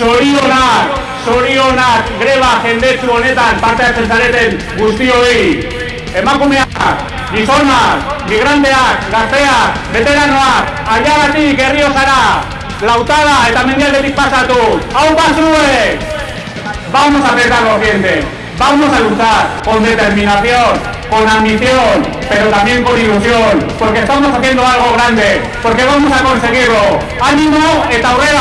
sorionak, sorionak greba jendetsu honetan parte hartzen zareten guztioi. Emakumeak, gizonak, migranteak, gazteak, veteranoak, aiagatik herriozara, lautada eta mendialdetik pasatu. Hau basue! Vamos a apretar los dientes. Vamos a luchar con determinación, con ambición, pero también con ilusión, porque estamos haciendo algo grande, porque vamos a conseguirlo. ¡Ánimo eta aurrera!